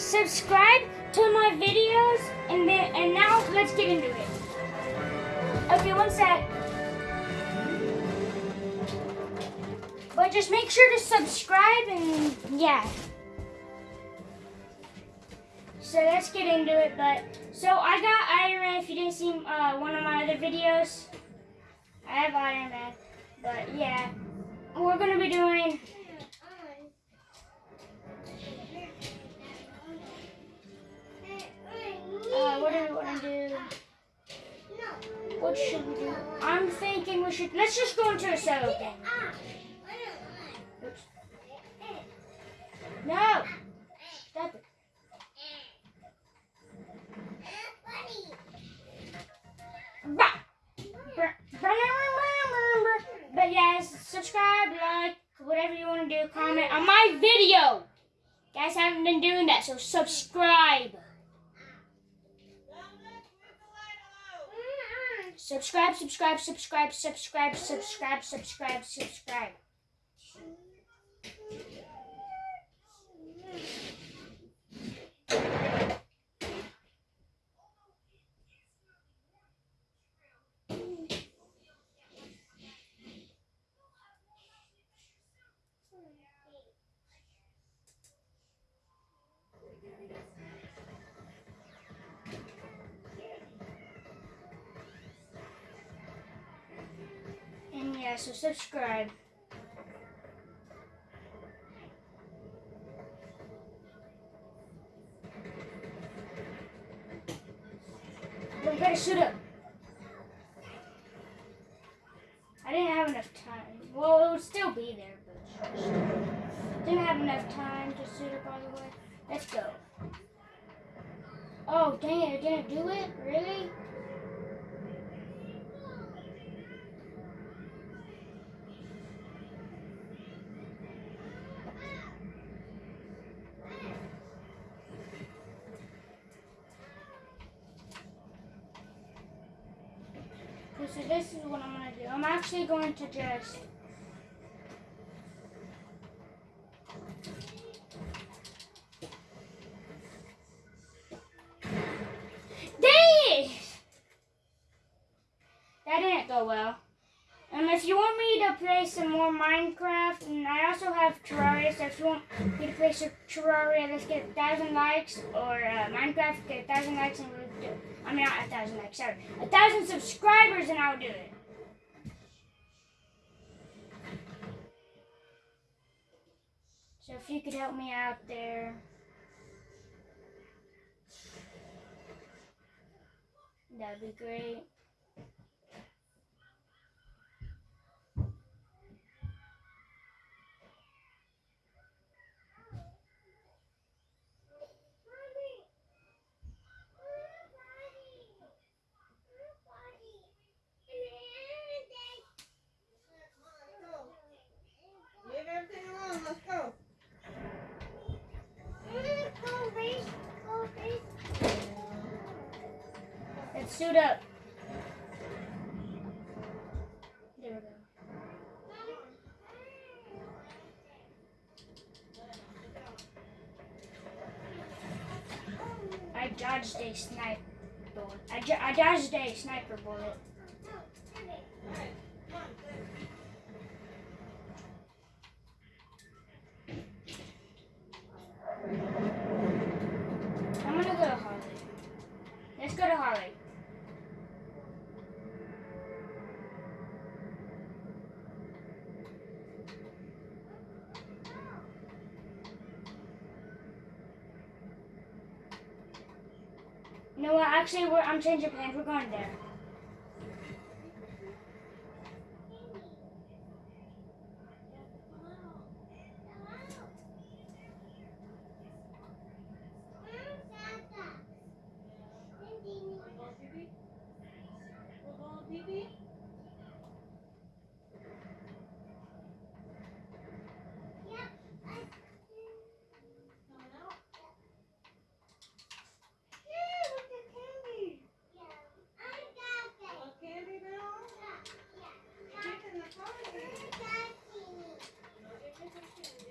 subscribe to my videos, and then and now let's get into it. Okay, one sec. But just make sure to subscribe and yeah. So let's get into it. But so I got Iron Man. If you didn't see uh, one of my other videos, I have Iron Man. But yeah, we're gonna be doing. I'm thinking we should. Let's just go into a game. Oops. No. Stop it. But yes, subscribe, like, whatever you want to do, comment on my video. Guys haven't been doing that, so subscribe. Subscribe, subscribe, subscribe, subscribe, subscribe, subscribe, subscribe. And yeah, so subscribe. Gotta shoot up. I didn't have enough time. Well, it would still be there, but didn't have enough time to shoot up By the way. Let's go. Oh, dang it, I didn't do it? Really? Okay, so this is what I'm gonna do. I'm actually going to just! That didn't go well. And if you want me to play some more Minecraft, and I also have Terraria, so if you want me to play some Terraria, let's get a thousand likes, or uh, Minecraft, get a thousand likes, and we'll do it. I mean, not a thousand likes, sorry. A thousand subscribers, and I'll do it. So if you could help me out there. That'd be great. Leave everything alone. Let's go. Let's suit up. There we go. I dodged a sniper bullet. I, I dodged a sniper bullet. Actually, I'm changing plans. We're going there. Candy now?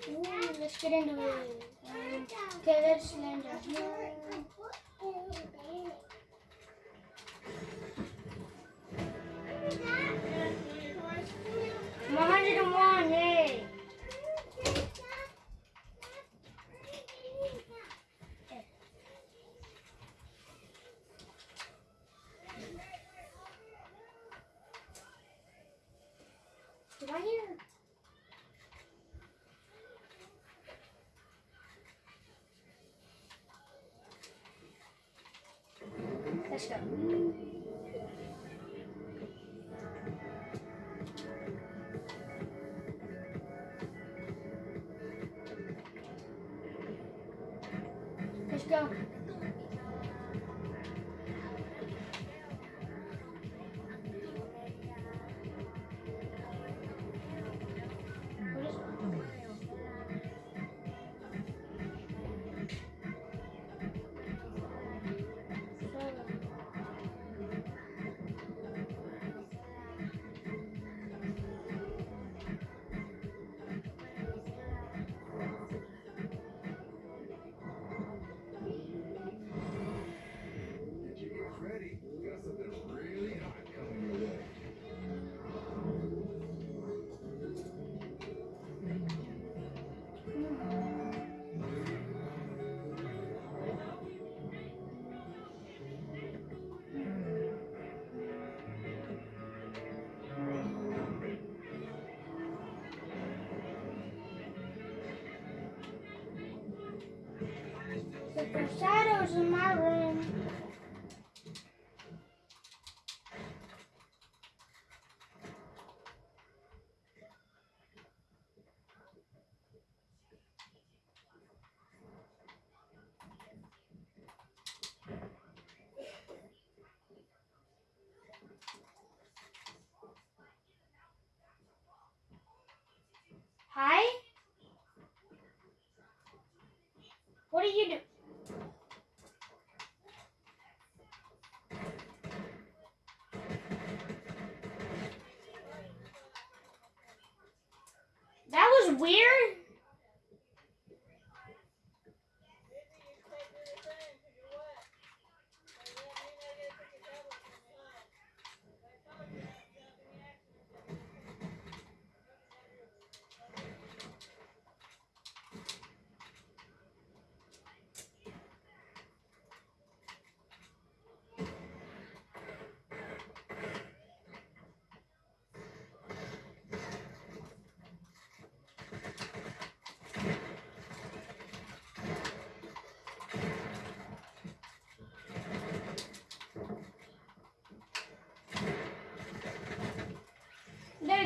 Ooh, let's get into it. Down here. One hundred and one, yay! I hear? Shadows in my room. Hi? What are you doing? That was weird.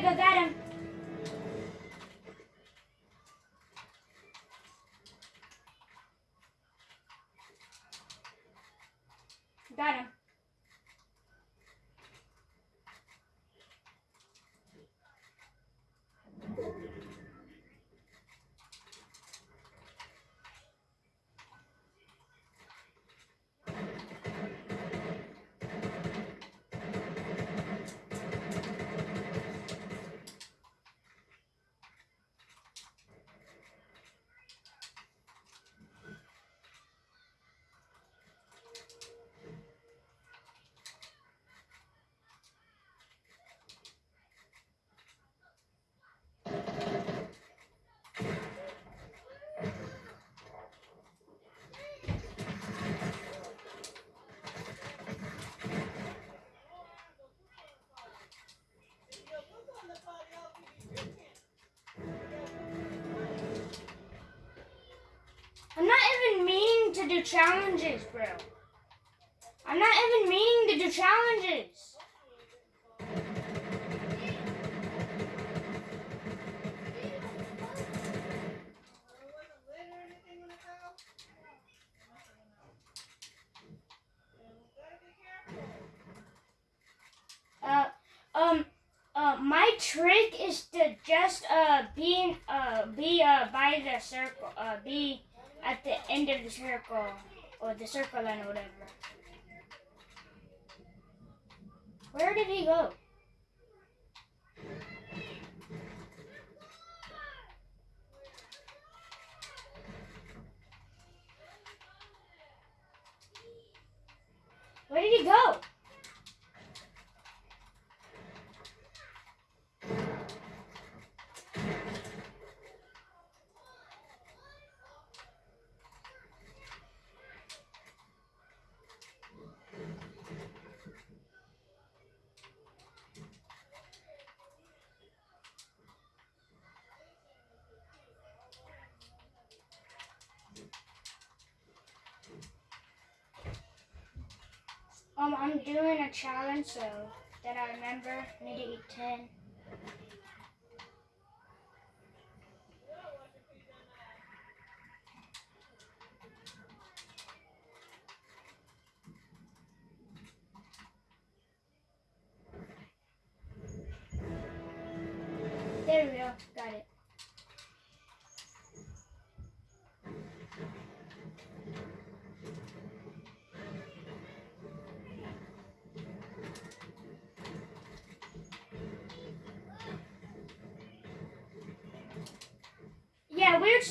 There we to do challenges, bro. I'm not even meaning to do challenges. Uh, um, uh, my trick is to just uh be uh be uh by the circle uh be at the end of the circle, or the circle and whatever. Where did he go? Where did he go? Um, I'm doing a challenge, so that I remember. I need to eat 10. There we go. Got it.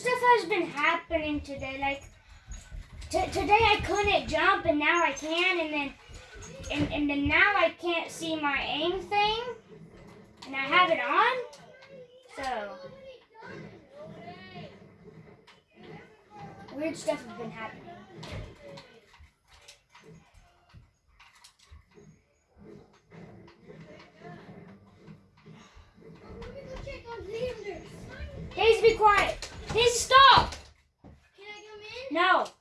Stuff has been happening today. Like today, I couldn't jump, and now I can, and then and, and then now I can't see my aim thing, and I have it on. So weird stuff has been happening. Daisy, be quiet. Daisy, stop. Can I come in? No.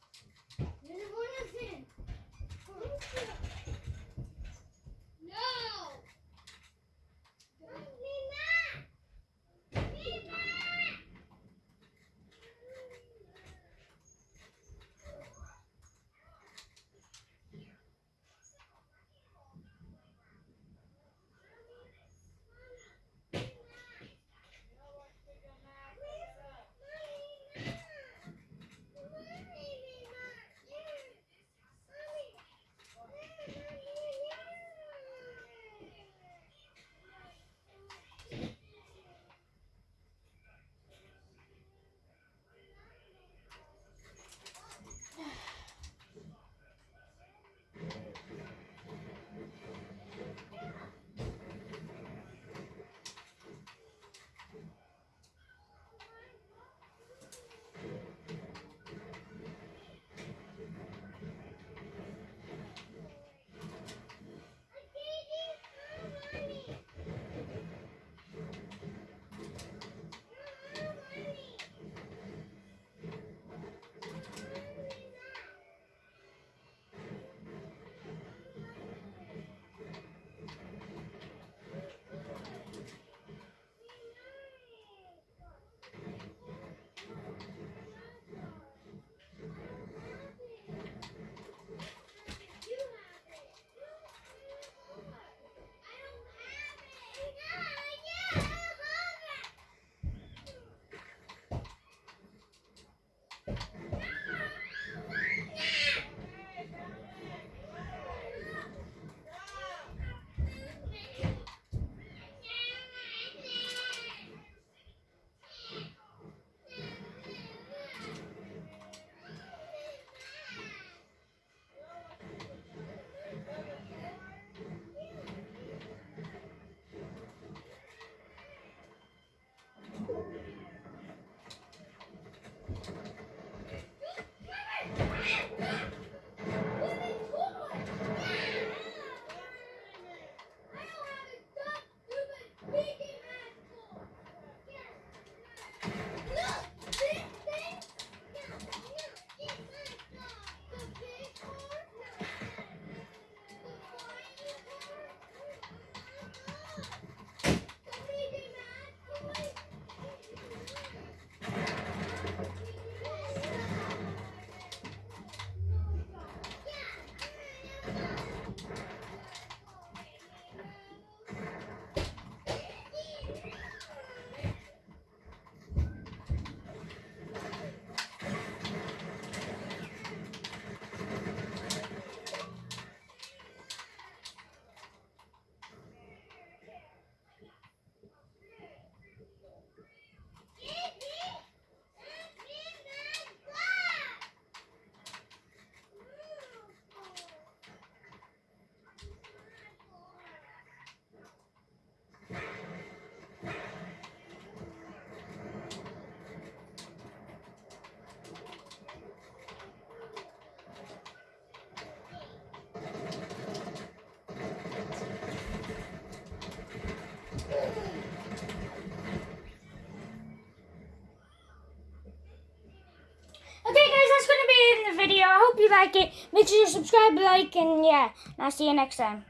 Like it. Make sure you subscribe, like, and yeah. And I'll see you next time.